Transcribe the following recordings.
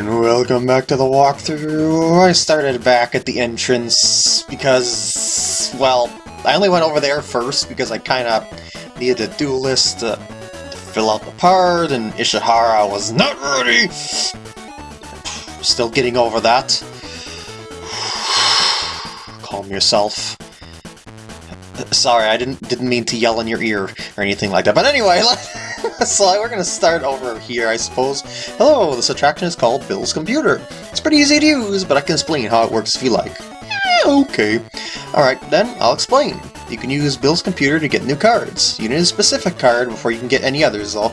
And welcome back to the walkthrough. I started back at the entrance because, well, I only went over there first because I kind of needed a duelist to, to fill out the part, and Ishihara was not ready! Still getting over that. Calm yourself. Sorry, I didn't didn't mean to yell in your ear or anything like that. But anyway, so we're gonna start over here, I suppose. Hello, this attraction is called Bill's Computer. It's pretty easy to use, but I can explain how it works if you like. Eh, okay. Alright, then I'll explain. You can use Bill's computer to get new cards. You need a specific card before you can get any others though.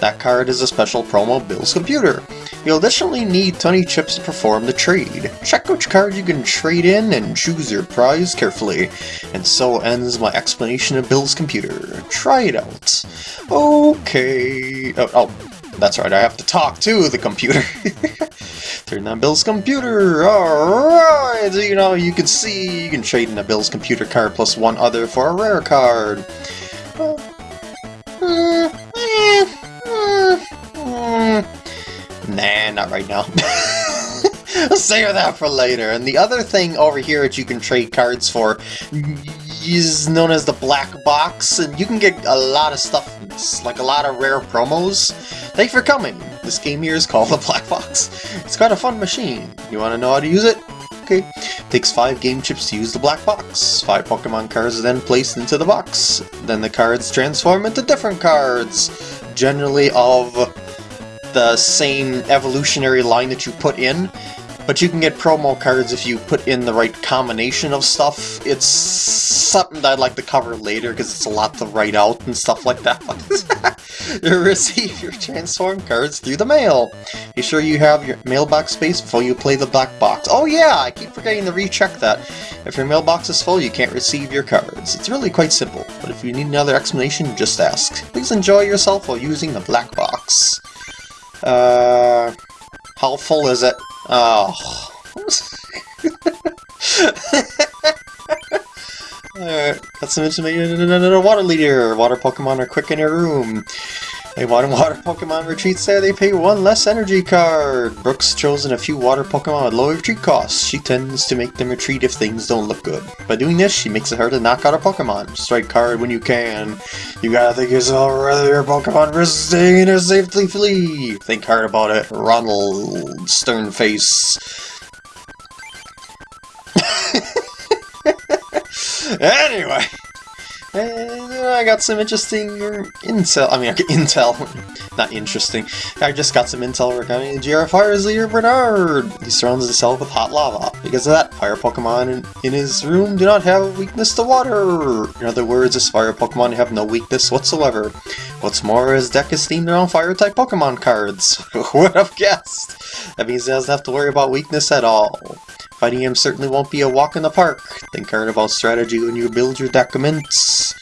That card is a special promo Bill's computer. You'll additionally need 20 chips to perform the trade. Check which card you can trade in and choose your prize carefully. And so ends my explanation of Bill's computer. Try it out. Okay... Oh, oh that's right, I have to talk to the computer. Turn on Bill's computer! Alright! You know, you can see you can trade in a Bill's computer card plus one other for a rare card. Nah, not right now. Save that for later. And the other thing over here that you can trade cards for is known as the black box, and you can get a lot of stuff, like a lot of rare promos. Thanks for coming. This game here is called the Black Box. It's got a fun machine. You want to know how to use it? Okay. Takes 5 game chips to use the black box. 5 Pokemon cards are then placed into the box. Then the cards transform into different cards, generally of the same evolutionary line that you put in. But you can get promo cards if you put in the right combination of stuff. It's something that I'd like to cover later because it's a lot to write out and stuff like that. you receive your transform cards through the mail. Be sure you have your mailbox space before you play the black box. Oh yeah, I keep forgetting to recheck that. If your mailbox is full, you can't receive your cards. It's really quite simple, but if you need another explanation, just ask. Please enjoy yourself while using the black box. Uh, how full is it? Oh. Alright, got some information. A water leader. Water Pokemon are quick in your room. A water water Pokemon retreats there, they pay one less energy card. Brooks chosen a few water Pokemon with low retreat costs. She tends to make them retreat if things don't look good. By doing this, she makes it hard to knock out a Pokemon. Strike card when you can. You gotta think yourself whether your Pokemon risks staying or safely flee. Think hard about it. Ronald Sternface. anyway. And I got some interesting intel. I mean, intel. Not interesting. I just got some intel regarding GR leader, Bernard. He surrounds himself with hot lava. Because of that, fire Pokemon in, in his room do not have a weakness to water. In other words, his fire Pokemon have no weakness whatsoever. What's more, his deck is themed around fire-type Pokemon cards. Who would have guessed? That means he doesn't have to worry about weakness at all. Fighting him certainly won't be a walk in the park. Think hard about strategy when you build your deciments.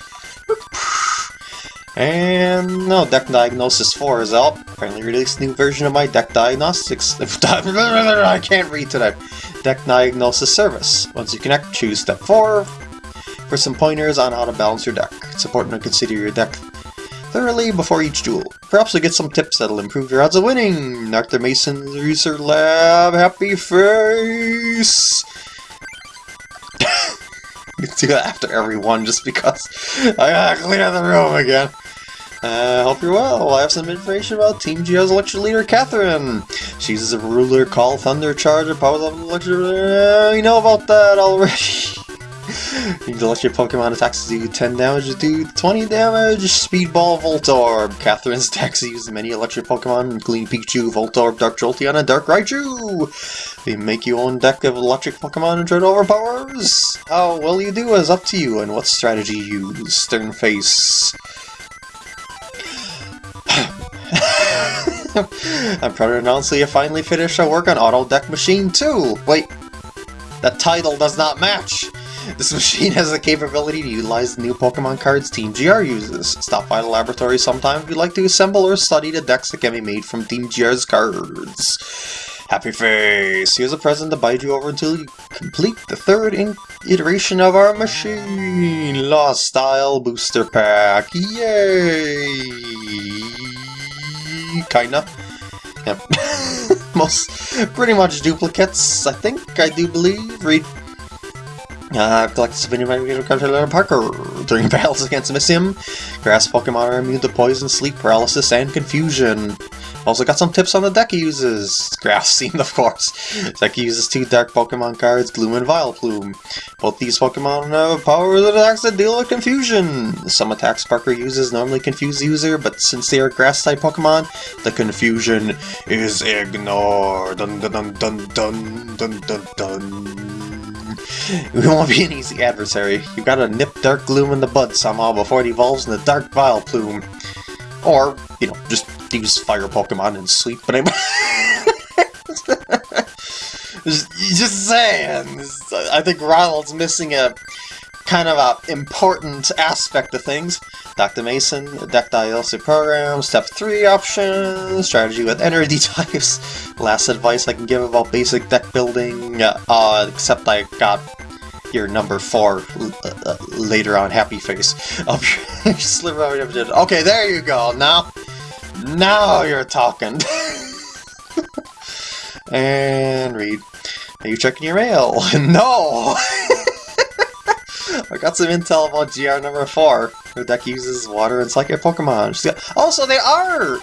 And no, Deck Diagnosis 4 is out. Finally released new version of my Deck Diagnostics. I can't read today. Deck Diagnosis service. Once you connect, choose step 4 for some pointers on how to balance your deck. It's important to consider your deck thoroughly before each duel. Perhaps you'll get some tips that'll improve your odds of winning! Dr. Mason's Research Lab, happy face! you do that after every one just because I gotta clean out the room again. Uh, hope you're well. I have some information about Team GR's electric leader, Catherine. She's a ruler called Thunder Charger, powers of electric... Uh, you know about that already. You can your Pokemon attacks do 10 damage, do 20 damage, Speedball, Voltorb. Catherine's attacks use many electric Pokemon, including Pikachu, Voltorb, Dark Jolteon, and Dark Raichu. They make your own deck of electric Pokemon and to overpowers. How oh, well you do is up to you, and what strategy you use. Stern face. I'm proud to announce that you finally finished our work on Auto Deck Machine 2! Wait, that title does not match! This machine has the capability to utilize the new Pokemon cards Team GR uses. Stop by the laboratory sometime if you'd like to assemble or study the decks that can be made from Team GR's cards. Happy face! Here's a present to bide you over until you complete the third iteration of our machine! Lost Style Booster Pack! Yay! Kinda. Yep. most, pretty much duplicates, I think, I do believe. Read uh, collected souvenir by Parker. During battles against Missing, grass Pokemon are immune to poison, sleep paralysis, and confusion. Also got some tips on the deck he uses. Grass Seed, of course. Deck uses two dark Pokemon cards, Gloom and Vileplume. Both these Pokemon have powers and attacks that deal with confusion. Some attacks Parker uses normally confuse the user, but since they are Grass-type Pokemon, the confusion is ignored. Dun dun dun dun dun dun dun dun. We won't be an easy adversary. You gotta nip Dark Gloom in the bud somehow before it evolves into Dark Vileplume. Or, you know, just use Fire Pokemon and sleep, but I'm... just saying. I think Ronald's missing a kind of a important aspect of things. Dr. Mason, deck DLC program, step 3 options, strategy with energy types, last advice I can give about basic deck building, uh, except I got your number 4 uh, uh, later on, Happy Face. okay, there you go, now, now you're talking. and read. Are you checking your mail? no! I got some intel about GR number 4. Her deck uses water and psychic Pokemon. Got... Also, they are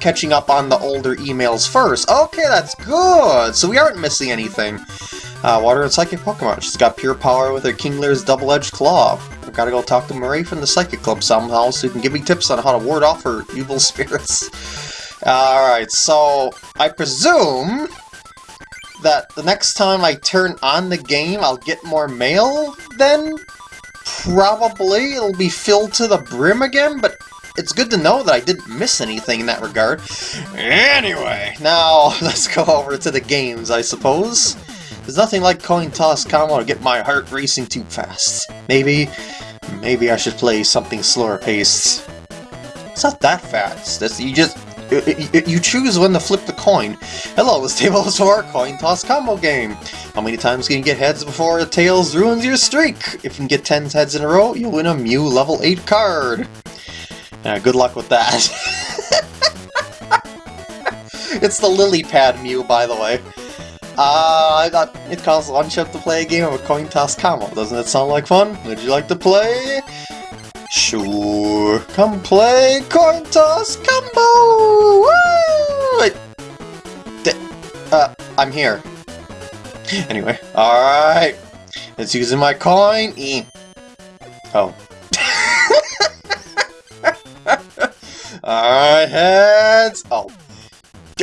catching up on the older emails first. Okay, that's good! So we aren't missing anything. Uh, water and Psychic Pokemon. She's got pure power with her Kingler's double-edged claw. I've got to go talk to Marie from the Psychic Club somehow so you can give me tips on how to ward off her evil spirits. Alright, so I presume that the next time I turn on the game, I'll get more mail then? Probably. It'll be filled to the brim again, but it's good to know that I didn't miss anything in that regard. Anyway, now let's go over to the games, I suppose. There's nothing like coin toss combo to get my heart racing too fast. Maybe, maybe I should play something slower paced. It's not that fast. That's, you just Uh, uh, uh, you choose when to flip the coin. Hello, this table is for our coin toss combo game. How many times can you get heads before tails ruins your streak? If you can get 10 heads in a row, you'll win a Mew level 8 card. Good luck with that. it's the lily pad Mew, by the way. Uh, I got it costs one chip to play a game of a coin toss combo. Doesn't it sound like fun? Would you like to play? Sure. Come play coin toss combo! Uh, I'm here. Anyway, alright. It's using my coin. E. Oh. alright, heads. Oh.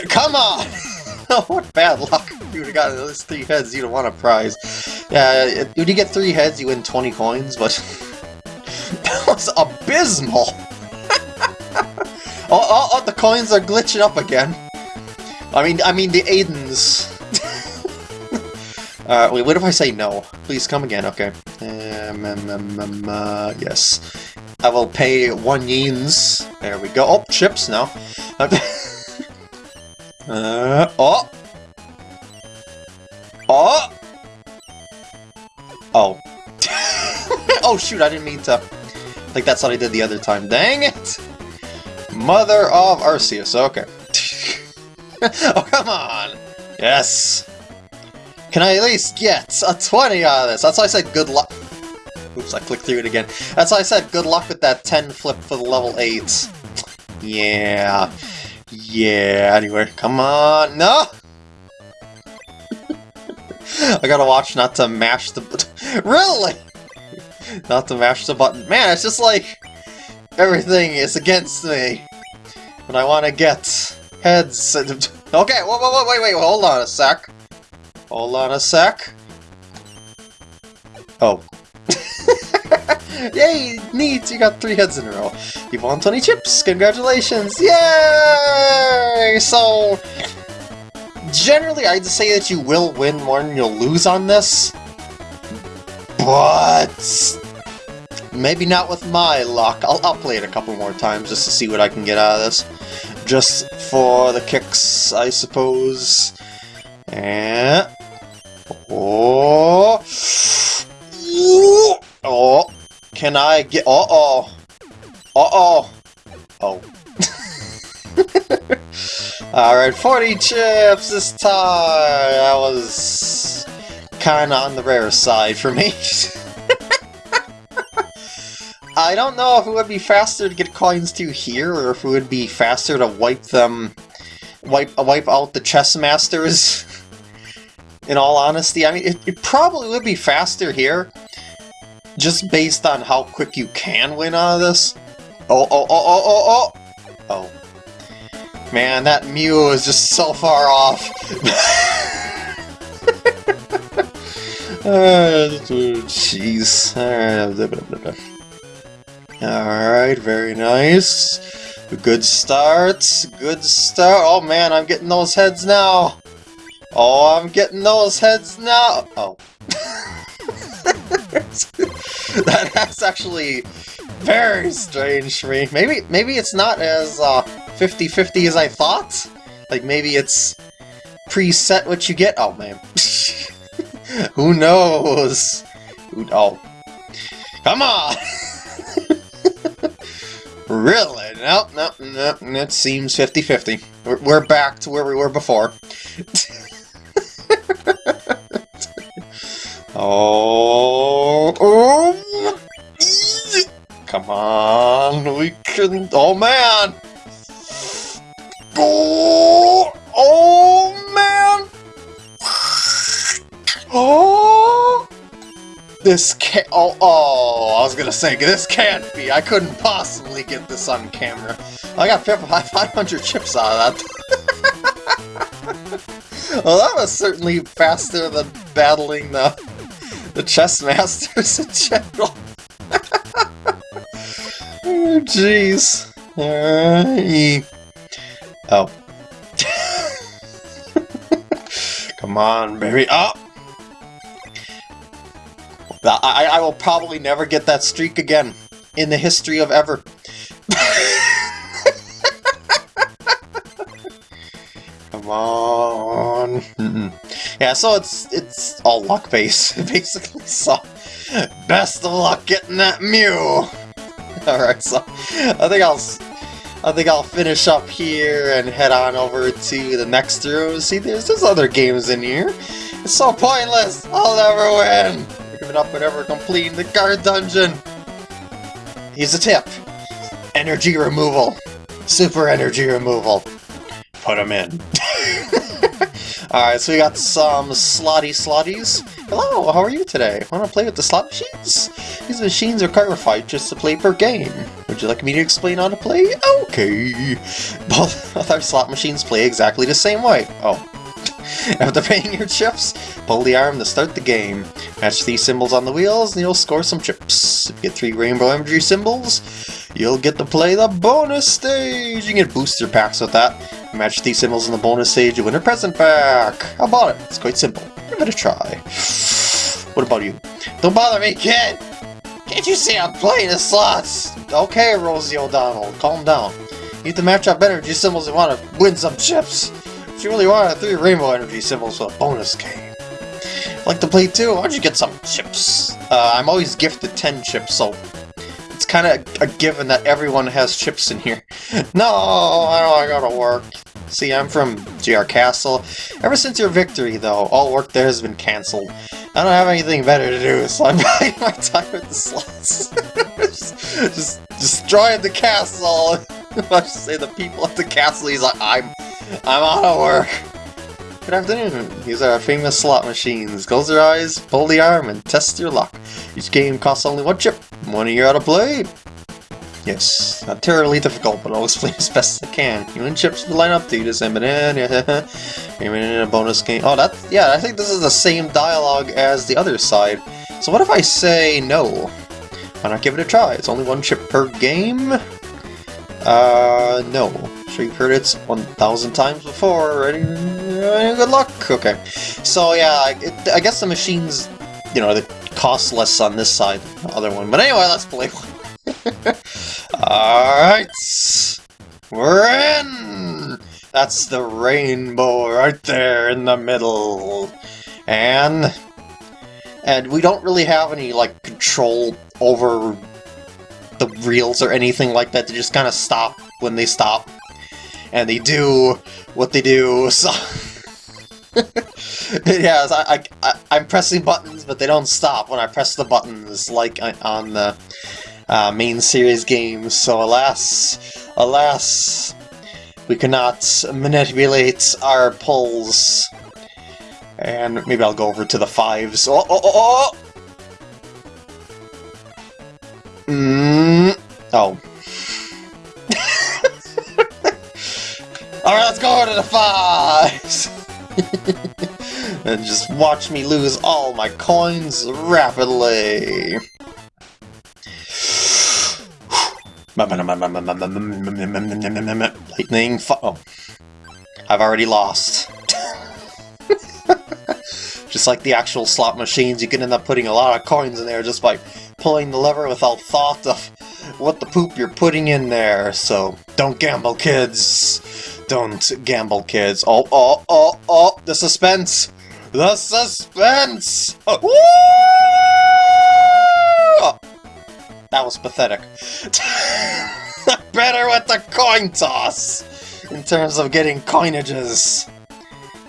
Come on! what bad luck. You would have gotten those three heads, you'd have won a prize. Yeah, when you get three heads, you win 20 coins, but... That was abysmal! oh, oh, oh, the coins are glitching up again. I mean, I mean the Aidens. uh, wait, what if I say no? Please come again, okay. Um, um, um, um uh, yes. I will pay one yens. There we go. Oh, chips now. uh, oh! Oh! Oh. oh shoot, I didn't mean to... Like that's what I did the other time. Dang it! Mother of Arceus, okay. oh, come on! Yes! Can I at least get a 20 out of this? That's why I said good luck. Oops, I clicked through it again. That's why I said good luck with that 10 flip for the level 8. Yeah. Yeah, anyway, come on. No! I gotta watch not to mash the... really? Not to mash the button. Man, it's just like everything is against me. When I want to get heads. okay, whoa, whoa, whoa, wait, wait, hold on a sec. Hold on a sec. Oh. Yay, neat, you got three heads in a row. You've won 20 chips, congratulations, yay! So, generally I'd say that you will win more than you'll lose on this, but maybe not with my luck. I'll, I'll play it a couple more times just to see what I can get out of this. Just for the kicks, I suppose. And... Oh... Oh... Can I get... Uh-oh... Uh-oh... Oh. Alright, 40 chips this time! That was kinda on the rare side for me. I don't know if it would be faster to get coins to here, or if it would be faster to wipe them... wipe, wipe out the chess masters. In all honesty, I mean, it, it probably would be faster here, just based on how quick you can win out of this. Oh, oh, oh, oh, oh, oh! Oh. Man, that Mew is just so far off. Jeez. Alright, very nice. Good start. Good start. Oh man, I'm getting those heads now. Oh, I'm getting those heads now. Oh. that, that's actually very strange for me. Maybe maybe it's not as 50-50 uh, as I thought. Like maybe it's preset what you get. Oh man. Who knows? Who, oh. Come on! really? Nope, nope, nope. It seems 50-50. We're, we're back to where we were before. oh, oh! Come on, we can... Oh, man! Oh, This can't... Oh, oh, I was gonna say, this can't be. I couldn't possibly get this on camera. I got 500 chips out of that. well, that was certainly faster than battling the, the chess masters in general. Oh, jeez. Uh, oh. Come on, baby. Oh! I, I will probably never get that streak again in the history of ever. Come on. Yeah, so it's it's all luck based, basically. So, best of luck getting that Mew. Alright, so I think I'll I think I'll finish up here and head on over to the next room. See, there's there's other games in here. It's so pointless. I'll never win. Giving up whenever completing the guard dungeon. Here's a tip. Energy removal. Super energy removal. Put them in. Alright, so we got some slotty slotties. Hello, how are you today? Want to play with the slot machines? These machines are clarified just to play per game. Would you like me to explain how to play? Okay. Both of our slot machines play exactly the same way. Oh. After paying your chips, pull the arm to start the game. Match these symbols on the wheels and you'll score some chips. If you get three rainbow energy symbols, you'll get to play the bonus stage! You can get booster packs with that. Match these symbols in the bonus stage, you win a present pack! How about it? It's quite simple. Give it a try. What about you? Don't bother me, kid! Can't you see I'm playing the slots? Okay, Rosie O'Donnell, calm down. You need to match up energy symbols and want to win some chips. If you really want three rainbow energy symbols for a bonus game. like to play too? Why don't you get some chips? Uh, I'm always gifted 10 chips, so it's kind of a given that everyone has chips in here. no, I don't I gotta work. See, I'm from GR Castle. Ever since your victory, though, all work there has been cancelled. I don't have anything better to do, so I'm buying my time with the slots. just, just destroying the castle. I should say the people at the castle. He's like, I'm I'm out of work. Good afternoon. These are our famous slot machines. Close your eyes, pull the arm, and test your luck. Each game costs only one chip. One year out to play. Yes, not terribly difficult, but I'll explain as best as I can. You and chips will line up to you to send it in, in a bonus game. Oh, that, yeah, I think this is the same dialogue as the other side. So what if I say no? Why not give it a try? It's only one chip per game? Uh, no sure you've heard it 1,000 times before. Ready? Good luck. Okay. So yeah, it, I guess the machines, you know, they cost less on this side than the other one. But anyway, let's play one. Alright. We're in! That's the rainbow right there in the middle. And... And we don't really have any, like, control over the reels or anything like that to just kind of stop when they stop. And they do what they do, so... yeah, I, I, I'm pressing buttons, but they don't stop when I press the buttons, like on the uh, main series games, so alas, alas, we cannot manipulate our pulls. And maybe I'll go over to the fives. Oh, oh, oh, oh! Mm. Oh. Alright, let's go to the fives! and just watch me lose all my coins rapidly. Lightning Oh. I've already lost. just like the actual slot machines, you can end up putting a lot of coins in there just by pulling the lever without thought of what the poop you're putting in there. So, don't gamble, kids. Don't gamble, kids. Oh, oh, oh, oh, the suspense! The suspense! Oh, that was pathetic. Better with the coin toss! In terms of getting coinages.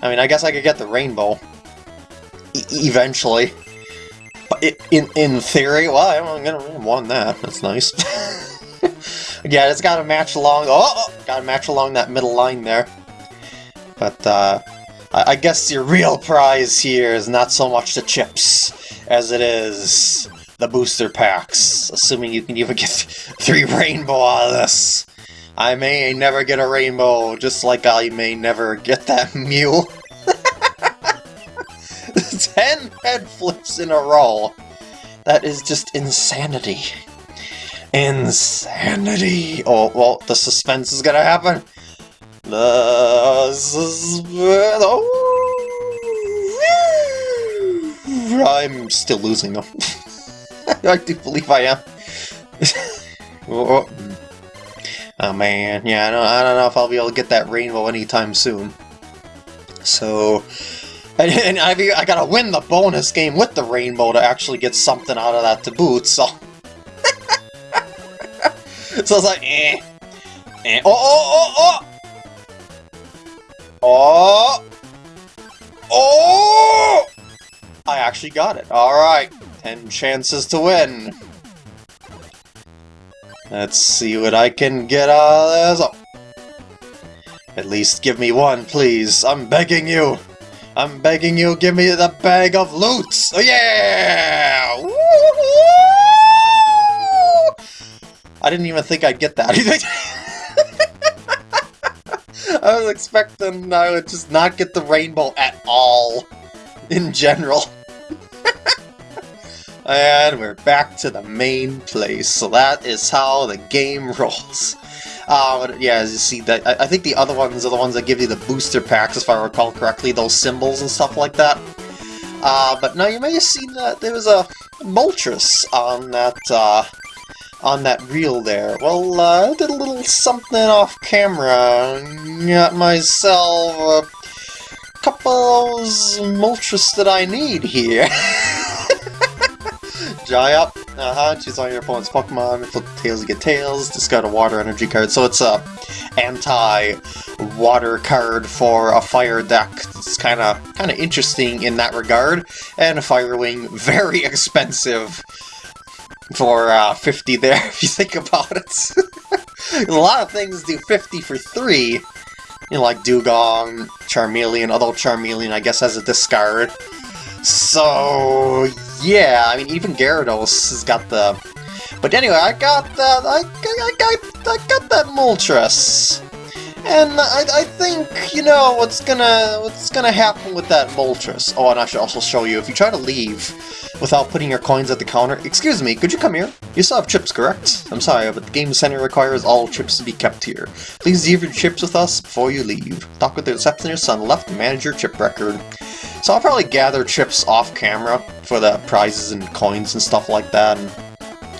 I mean, I guess I could get the rainbow. E eventually. But in, in theory, well, I'm gonna won that. That's nice. yeah, it's gotta match along... Oh, oh! Gotta match along that middle line there. But, uh... I guess your real prize here is not so much the chips as it is the booster packs, assuming you can even get three rainbow out of this. I may never get a rainbow, just like I may never get that Mew. Ten head flips in a row. That is just insanity. Insanity! Oh, well, the suspense is gonna happen. The suspense... Oh. I'm still losing them. I do believe I am. Oh, oh, oh, man, yeah, I don't, I don't know if I'll be able to get that rainbow anytime soon. So, and, and I, I gotta win the bonus game with the rainbow to actually get something out of that to boot, so... so it's like, eh, eh, oh, oh, oh, oh! Oh! Oh! I actually got it, alright. Ten chances to win. Let's see what I can get out of this. Oh. At least give me one, please. I'm begging you. I'm begging you, give me the bag of loot! Oh yeah! I didn't even think I'd get that. I was expecting I would just not get the rainbow at all, in general. And we're back to the main place, so that is how the game rolls. Uh, yeah, as you see, that I, I, think the other ones are the ones that give you the booster packs, if I recall correctly, those symbols and stuff like that. Uh, but now you may have seen that there was a Moltres on that, uh, on that reel there. Well, uh, I did a little something off camera, got myself a couple of Moltres that I need here. Up. Uh-huh, choose all your opponent's Pokemon, flip tails to get tails, discard a water energy card. So it's a anti-water card for a fire deck. It's kinda kinda interesting in that regard. And Fire Wing, very expensive for uh, 50 there, if you think about it. a lot of things do 50 for 3. You know, like Dewgong, Charmeleon, although Charmeleon I guess has a discard. So, yeah, I mean, even Gyarados has got the... But anyway, I got that, I, I, got, I got that Moltres. And I, I think, you know, what's gonna what's gonna happen with that Moltres. Oh, and I should also show you, if you try to leave without putting your coins at the counter... Excuse me, could you come here? You still have chips, correct? I'm sorry, but the Game Center requires all chips to be kept here. Please leave your chips with us before you leave. Talk with the receptionist on the left to manage your chip record. So I'll probably gather chips off camera for the prizes and coins and stuff like that, and,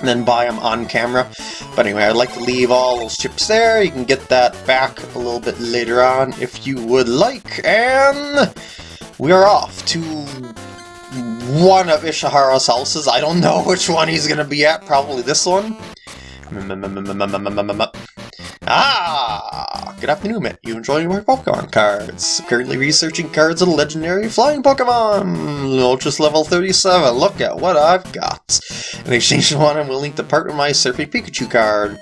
and then buy them on camera. But anyway, I'd like to leave all those chips there. You can get that back a little bit later on if you would like. And we are off to one of Ishihara's houses. I don't know which one he's going to be at. Probably this one. Ah! good afternoon, Matt. You enjoying my Pokemon cards? Currently researching cards of the legendary flying Pokemon! Moltres level 37, look at what I've got! In exchange for one, I'm willing to part my Surfing Pikachu card.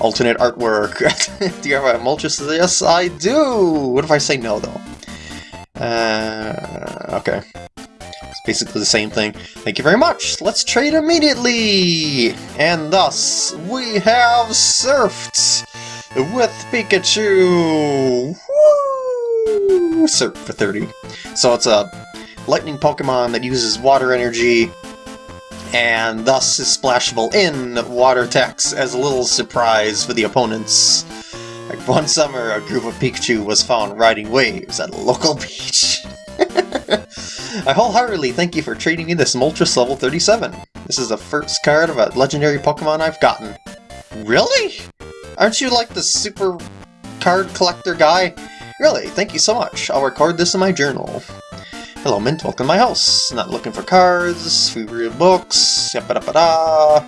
Alternate artwork. do you have a Moltres? Yes, I do! What if I say no, though? Uh, okay. It's basically the same thing. Thank you very much! Let's trade immediately! And thus, we have surfed with Pikachu! Woo! Surf for 30. So it's a lightning Pokemon that uses water energy and thus is splashable in water attacks as a little surprise for the opponents. Like one summer, a group of Pikachu was found riding waves at a local beach. I wholeheartedly thank you for trading me this Moltres level 37. This is the first card of a legendary Pokemon I've gotten. Really? Aren't you like the super card collector guy? Really, thank you so much. I'll record this in my journal. Hello, Mint. Welcome to my house. Not looking for cards, free read books, yapa da da.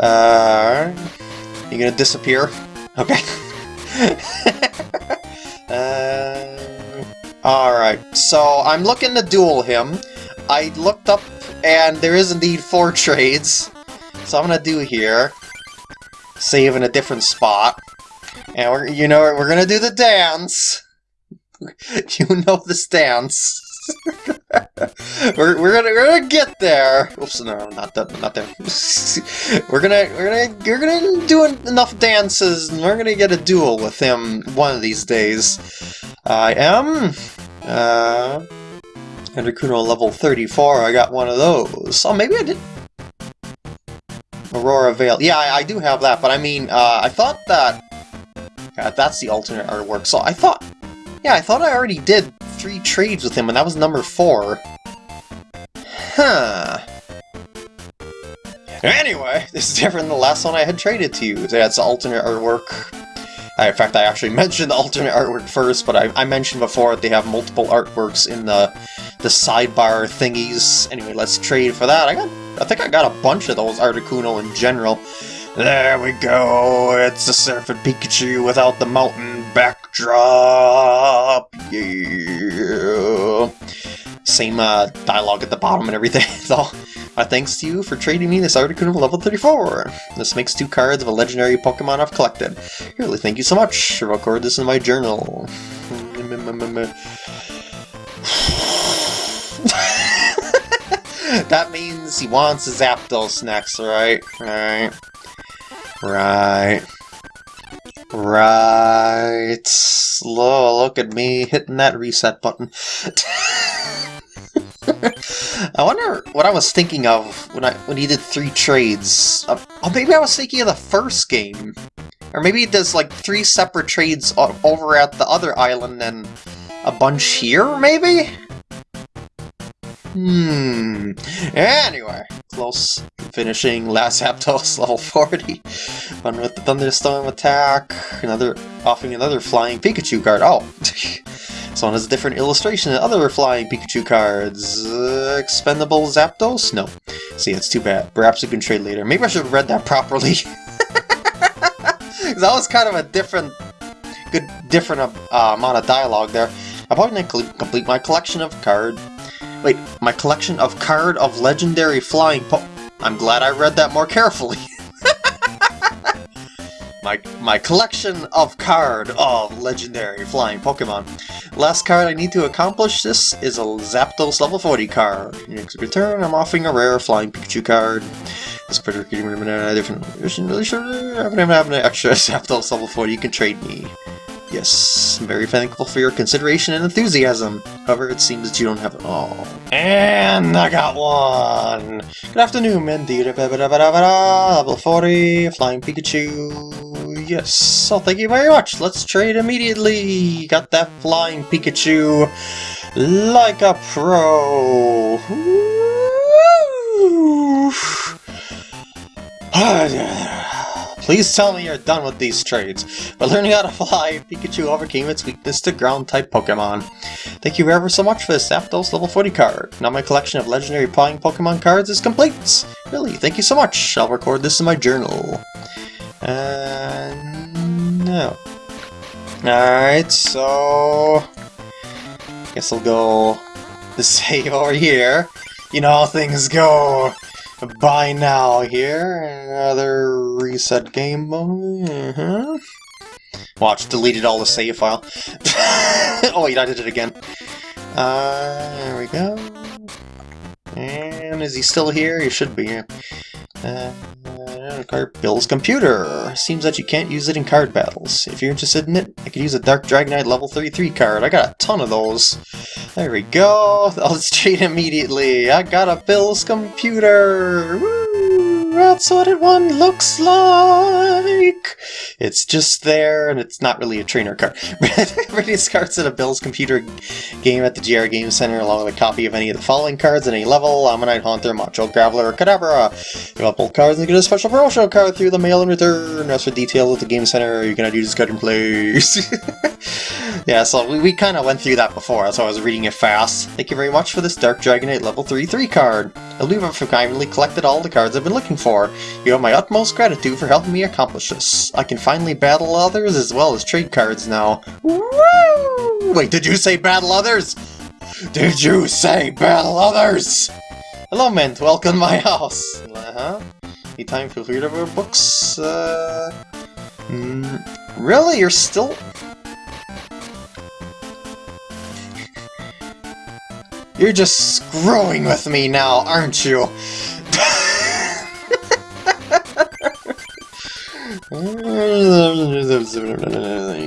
Uh, you gonna disappear? Okay. uh, Alright, so I'm looking to duel him. I looked up, and there is indeed four trades. So I'm gonna do here. Save in a different spot. And we're, you know, we're gonna do the dance. you know this dance. we're, we're gonna we're gonna get there. Oops, no, not that, not there. we're gonna we're gonna we're gonna do enough dances, and we're gonna get a duel with him one of these days. I am uh, Articuno level 34. I got one of those. Oh, maybe I did. Aurora Veil. Yeah, I, I do have that, but I mean, uh, I thought that. God, that's the alternate artwork. So I thought. Yeah, I thought I already did three trades with him, and that was number four. Huh. Anyway, this is different than the last one I had traded to you. That's the alternate artwork. In fact, I actually mentioned the alternate artwork first, but I, I mentioned before that they have multiple artworks in the the sidebar thingies. Anyway, let's trade for that. I got, I think I got a bunch of those Articuno in general. There we go, it's the Surfing Pikachu without the mountain backdrop! Yeah! Same uh, dialogue at the bottom and everything, though. Thanks to you for trading me this Articuno level 34. This makes two cards of a legendary Pokemon I've collected. Really, thank you so much. I'll record this in my journal. that means he wants his Zapdos next, right? Right. Right. Right. Slow, look at me hitting that reset button. I wonder what I was thinking of when I when he did three trades. Uh, oh, maybe I was thinking of the first game. Or maybe he does like three separate trades over at the other island and a bunch here, maybe? Hmm. Anyway, close finishing last Zapdos level 40. Fun with the Thunderstorm attack. Another offering another flying Pikachu card. Oh! this one has a different illustration than other flying Pikachu cards. Uh, expendable Zapdos? No. See, it's too bad. Perhaps we can trade later. Maybe I should have read that properly. that was kind of a different, good, different uh, amount of dialogue there. I'll probably complete my collection of card Wait, my collection of card of legendary flying po- I'm glad I read that more carefully. my, my collection of card of legendary flying Pokemon. Last card I need to accomplish this is a Zapdos level 40 card. In return, I'm offering a rare flying Pikachu card. This particular different I haven't an extra Zapdos level 40 you can trade me. Yes, I'm very thankful for your consideration and enthusiasm. However, it seems that you don't have it all. And I got one! Good afternoon, Mendy. Level 40, Flying Pikachu. Yes, so thank you very much. Let's trade immediately. Got that Flying Pikachu like a pro. Ah, Please tell me you're done with these trades. By learning how to fly, Pikachu overcame its weakness to ground-type Pokemon. Thank you ever so much for this Zapdos level 40 card. Now my collection of legendary flying Pokemon cards is complete. Really, thank you so much. I'll record this in my journal. And... no. Alright, so... Guess I'll go the save over here. You know how things go by now here. Another reset game mode. Uh -huh. Watch, deleted all the save file. oh wait, I did it again. Uh, there we go. And is he still here? He should be. Uh, card Bill's computer. Seems that you can't use it in card battles. If you're interested in it, I could use a Dark Dragonite level 33 card. I got a ton of those. There we go. I'll trade immediately. I got a Bill's computer. Woo! That's what it one looks like! It's just there, and it's not really a trainer card. Radius cards at a Bill's computer game at the GR Game Center along with a copy of any of the following cards at any level, Ammonite Haunter, Macho Graveler, Kadabra. You want both cards and get a special promotional card through the mail in return. As for details at the Game Center, you cannot use this card in place. yeah, so we, we kind of went through that before, so I was reading it fast. Thank you very much for this Dark Dragonite level 33 card. For kindly collected all the cards I've been looking for. You have my utmost gratitude for helping me accomplish this. I can finally battle others as well as trade cards now. Woo! Wait, did you say battle others? Did you say battle others? Hello, Mint. Welcome to my house. Uh-huh. Need time for read our books? Uh... Mm, really? You're still... You're just screwing with me now, aren't you? He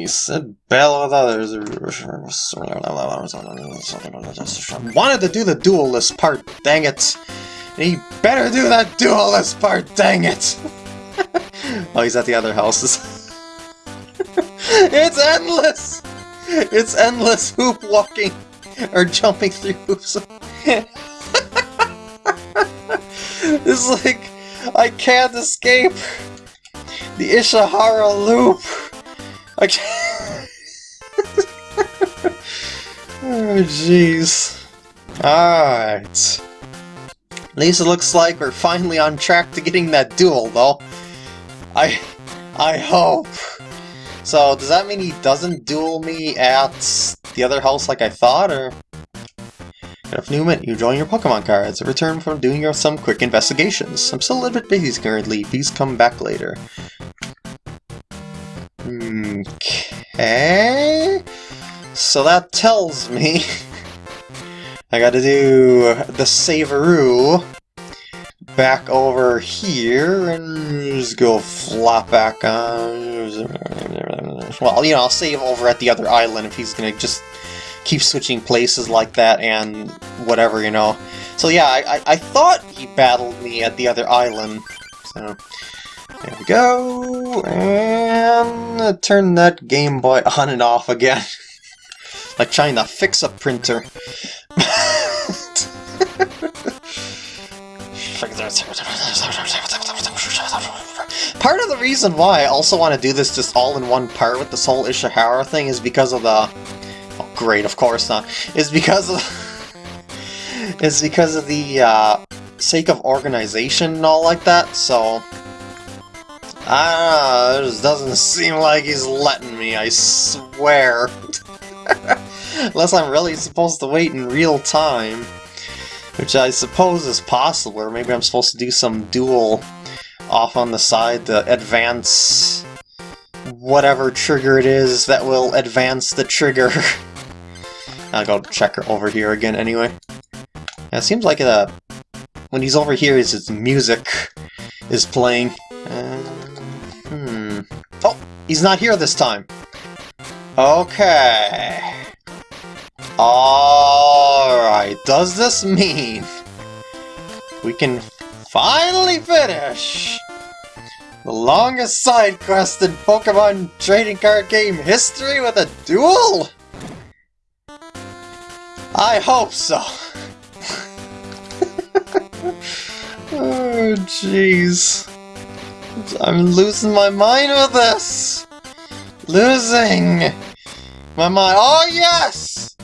said battle with others. Wanted to do the duelist part, dang it. He better do that duelist part, dang it! oh, he's at the other houses. it's endless! It's endless hoop walking! Or jumping through hoops. it's like, I can't escape the Ishihara loop! I can't... oh, jeez. Alright. It looks like we're finally on track to getting that duel, though. I... I hope. So, does that mean he doesn't duel me at the other house like I thought, or...? If Newman, you join your Pokemon cards. Return from doing your, some quick investigations. I'm still a little bit busy currently. Please come back later. Okay... So that tells me... I gotta do the Saveroo back over here and just go flop back on. Well, you know, I'll save over at the other island if he's gonna just keep switching places like that and whatever, you know. So yeah, I, I, I thought he battled me at the other island. So there we go, and turn that Game Boy on and off again. like trying to fix a printer. Part of the reason why I also want to do this just all in one part with this whole Ishihara thing is because of the... Oh, great, of course not. Is because of... is because of the uh, sake of organization and all like that, so... Ah, it just doesn't seem like he's letting me, I swear. Unless I'm really supposed to wait in real time. Which I suppose is possible, or maybe I'm supposed to do some duel off on the side to advance whatever trigger it is that will advance the trigger. I'll go check her over here again anyway. Yeah, it seems like a, when he's over here, his music is playing. He's not here this time. Okay. Alright, does this mean we can finally finish the longest side quest in Pokemon trading card game history with a duel? I hope so. oh, jeez. I'm losing my mind with this! Losing! My mind. Oh, yes!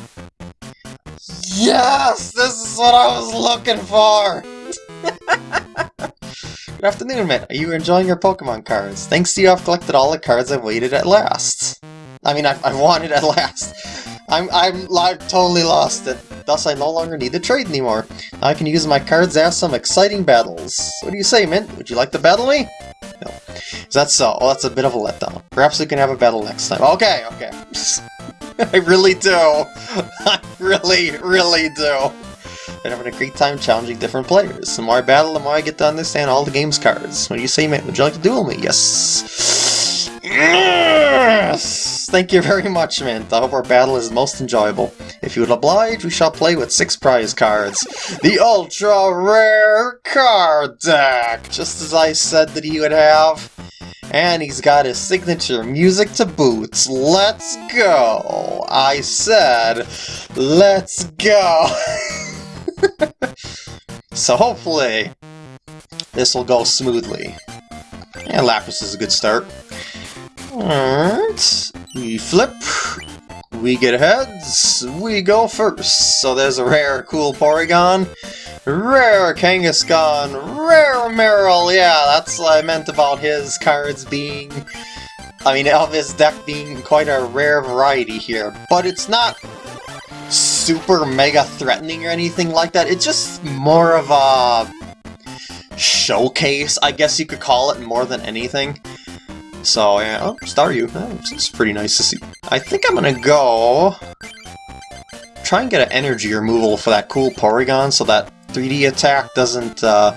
Yes! This is what I was looking for! Good afternoon, Mitt. Are you enjoying your Pokemon cards? Thanks to you, I've collected all the cards I've waited at last. I mean, I, I it at last. I'm, I'm I've totally lost it. Thus, I no longer need to trade anymore. Now I can use my cards as some exciting battles. What do you say, Mint? Would you like to battle me? Is so? Uh, oh, that's a bit of a letdown. Perhaps we can have a battle next time. Okay, okay. I really do. I really, really do. I'm having a great time challenging different players. The more I battle, the more I get to understand all the game's cards. What do you say, Mint? Would you like to duel me? Yes! Yes! Thank you very much, Mint. I hope our battle is most enjoyable. If you would oblige, we shall play with six prize cards. The Ultra Rare Card Deck! Just as I said that he would have. And he's got his signature music to boots. Let's go! I said, let's go! so hopefully, this will go smoothly. And Lapras is a good start. Alright, we flip, we get heads, we go first. So there's a rare cool Porygon, rare Kangaskhan, rare Marill, yeah, that's what I meant about his cards being... I mean, of his deck being quite a rare variety here. But it's not super mega threatening or anything like that. It's just more of a showcase, I guess you could call it, more than anything. So, yeah, oh, Staryu. It's pretty nice to see. I think I'm gonna go... Try and get an energy removal for that cool Porygon so that 3D attack doesn't uh,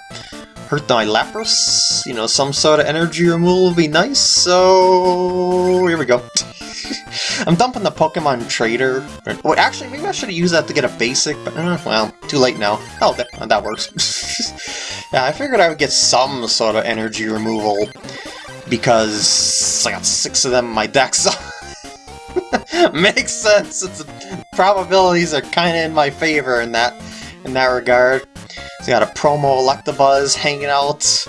hurt my Lapras. You know, some sort of energy removal would be nice, so... Here we go. I'm dumping the Pokemon Trader. Wait, actually, maybe I should have used that to get a basic, but uh, well, too late now. Oh, that, that works. yeah, I figured I would get some sort of energy removal because I got six of them in my deck, so... Makes sense. It's probabilities are kind of in my favor in that in that regard. So got a promo Electabuzz hanging out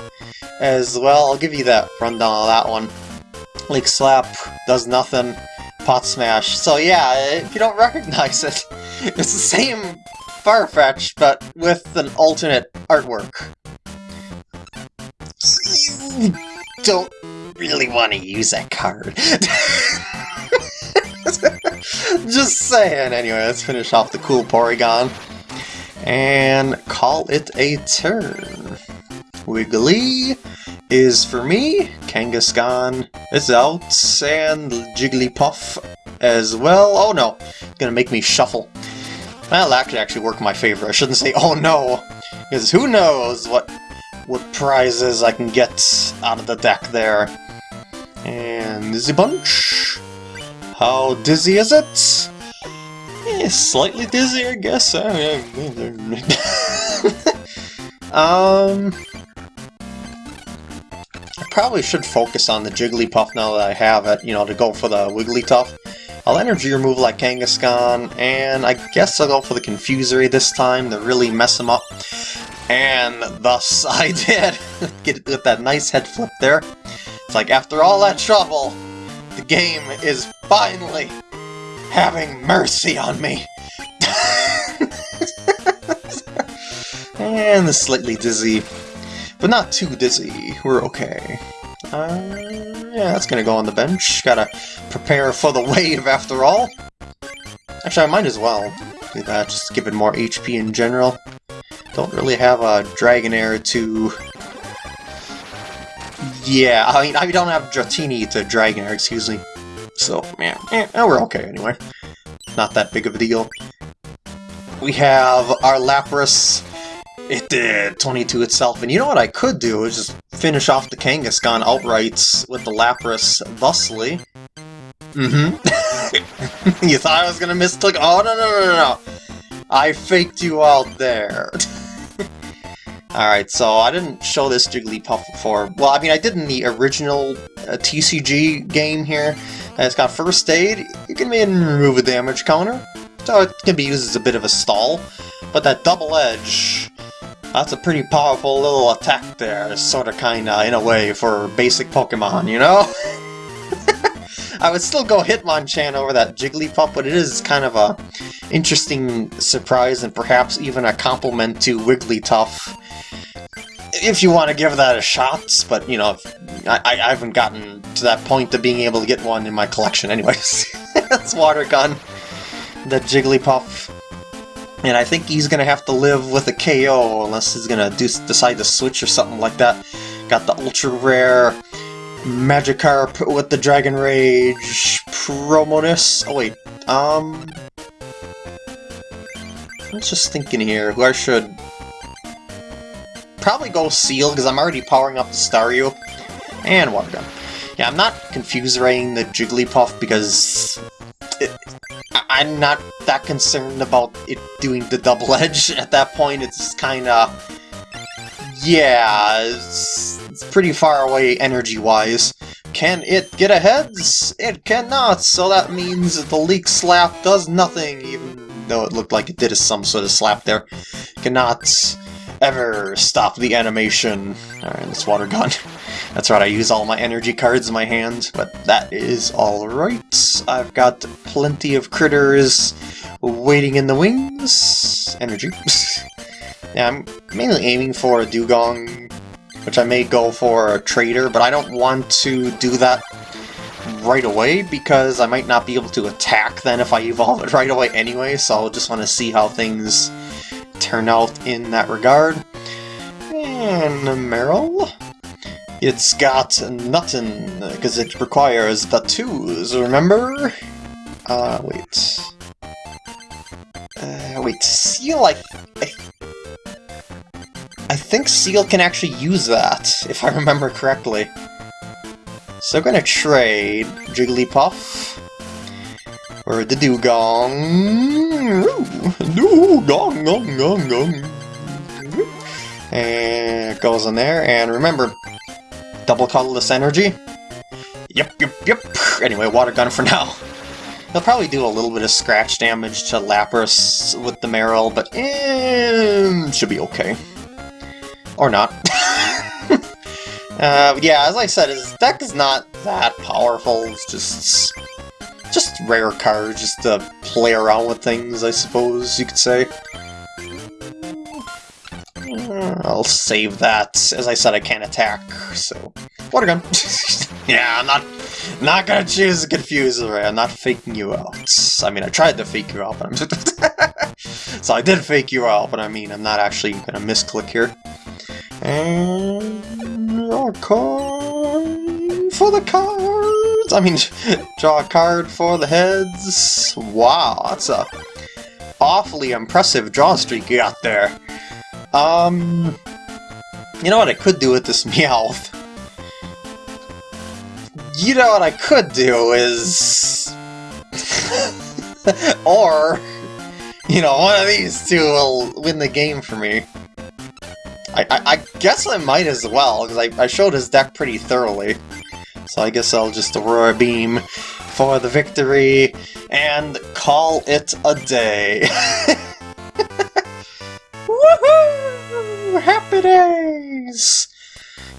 as well. I'll give you that rundown of that one. Leek Slap does nothing. Pot Smash. So yeah, if you don't recognize it, it's the same Farfetch, but with an alternate artwork. Don't really want to use that card. Just saying. Anyway, let's finish off the cool Porygon. And call it a turn. Wiggly is for me, Kangaskhan is out, and Jigglypuff as well. Oh no, it's gonna make me shuffle. Well, that could actually work in my favor. I shouldn't say, oh no, because who knows what what prizes I can get out of the deck there. And Dizzy Punch. How dizzy is it? Eh, slightly dizzy, I guess. um, I probably should focus on the Jigglypuff now that I have it, you know, to go for the Wigglytuff. I'll energy remove like Kangaskhan, and I guess I'll go for the Confuse Ray this time to really mess him up. And thus I did! Get with that nice head flip there. It's like, after all that trouble, the game is finally having mercy on me! and slightly dizzy but not too dizzy. We're okay. Uh, yeah, that's gonna go on the bench. Gotta prepare for the wave after all. Actually, I might as well do that, just give it more HP in general. Don't really have a Dragonair to... Yeah, I mean, I don't have Dratini to Dragonair, excuse me. So, yeah, eh, we're okay anyway. Not that big of a deal. We have our Lapras it did 22 itself, and you know what I could do is just finish off the Kangaskhan outright with the Lapras thusly. Mm-hmm. you thought I was gonna misclick? Oh, no, no, no, no, no! I faked you out there. Alright, so I didn't show this Jigglypuff before. Well, I mean, I did in the original uh, TCG game here. And it's got First Aid. You can remove a damage counter. So it can be used as a bit of a stall. But that Double Edge that's a pretty powerful little attack there, sort of kinda, in a way, for basic Pokemon, you know? I would still go Hitmonchan over that Jigglypuff, but it is kind of a interesting surprise and perhaps even a compliment to Wigglytuff. if you want to give that a shot, but you know, I, I haven't gotten to that point of being able to get one in my collection anyways. That's Water Gun, the Jigglypuff. And I think he's gonna have to live with a KO unless he's gonna decide to switch or something like that. Got the ultra rare Magikarp with the Dragon Rage Promonus. Oh wait, um... I was just thinking here who I should probably go Seel, because I'm already powering up the Staryu. And Water Gun. Yeah, I'm not confused writing the Jigglypuff because it, I'm not that concerned about it doing the double edge at that point. It's kind of... Yeah, it's, it's pretty far away energy-wise. Can it get ahead? It cannot, so that means that the Leek Slap does nothing, even though it looked like it did some sort of slap there. Cannot ever stop the animation. Alright, this water gun. That's right, I use all my energy cards in my hand, but that is alright. I've got plenty of critters waiting in the wings. Energy. yeah, I'm mainly aiming for a Dewgong, which I may go for a Trader, but I don't want to do that right away because I might not be able to attack then if I evolve it right away anyway, so I just want to see how things turn out in that regard. And Marill. It's got nothing, because it requires the twos, remember? Uh, wait. Uh, wait, Seel, I, I... I think Seel can actually use that, if I remember correctly. So I'm gonna trade Jigglypuff or the Dewgong. Dewgong, gong, gong, gong. And it goes in there. And remember, double colorless energy. Yep, yep, yep. Anyway, water gun for now. He'll probably do a little bit of scratch damage to Lapras with the Marill, but eh, should be okay. Or not. uh, yeah, as I said, his deck is not that powerful. It's just just rare cards, just to play around with things, I suppose you could say. I'll save that. As I said, I can't attack, so... Water gun! yeah, I'm not not gonna choose Confuse Ray. I'm not faking you out. I mean, I tried to fake you out, but I'm... so I did fake you out, but I mean, I'm not actually gonna misclick here. And... Our card for the cards! I mean, draw a card for the heads. Wow, that's a awfully impressive draw streak you got there. Um, you know what I could do with this Meowth? You know what I could do is... or, you know, one of these two will win the game for me. I, I, guess I might as well, because I, I showed his deck pretty thoroughly. So I guess I'll just Aurora Beam for the victory and call it a day. Woohoo! Happy days!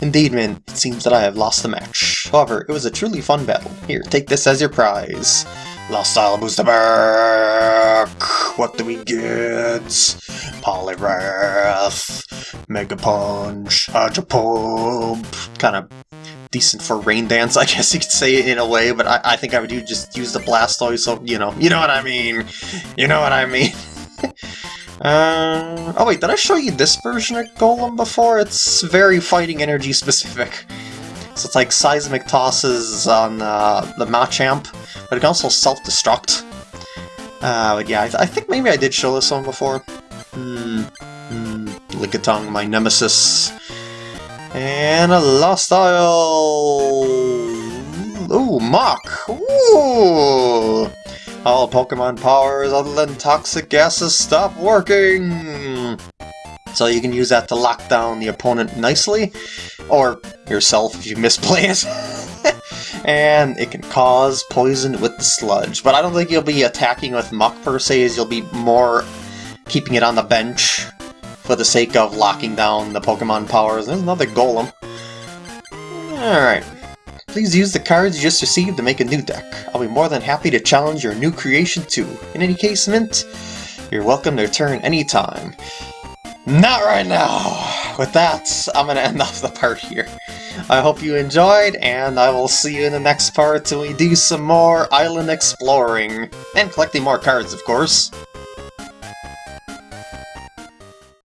Indeed, man, it seems that I have lost the match. However, it was a truly fun battle. Here, take this as your prize. Lost Style Booster back! What do we get? Poliwrath, Mega Punch, Hydro Pump, kind of decent for Rain Dance, I guess you could say it in a way, but I, I think I would do just use the Blastoise, so, you know, you know what I mean. You know what I mean. uh, oh wait, did I show you this version of Golem before? It's very fighting energy specific. So it's like Seismic Tosses on uh, the Machamp, but it can also self-destruct. Uh, but yeah, I, th I, think maybe I did show this one before. Hmm, hmm, Lickitung, my nemesis. And a Lost Isle! Ooh, Muk! Ooh! All Pokemon powers other than toxic gases stop working! So you can use that to lock down the opponent nicely, or yourself if you misplay it. and it can cause poison with the sludge. But I don't think you'll be attacking with Muk per se, as you'll be more keeping it on the bench for the sake of locking down the Pokemon powers. There's another Golem. Alright. Please use the cards you just received to make a new deck. I'll be more than happy to challenge your new creation too. In any case, Mint, you're welcome to return anytime. Not right now! with that, I'm gonna end off the part here. I hope you enjoyed, and I will see you in the next part when we do some more island exploring. And collecting more cards, of course.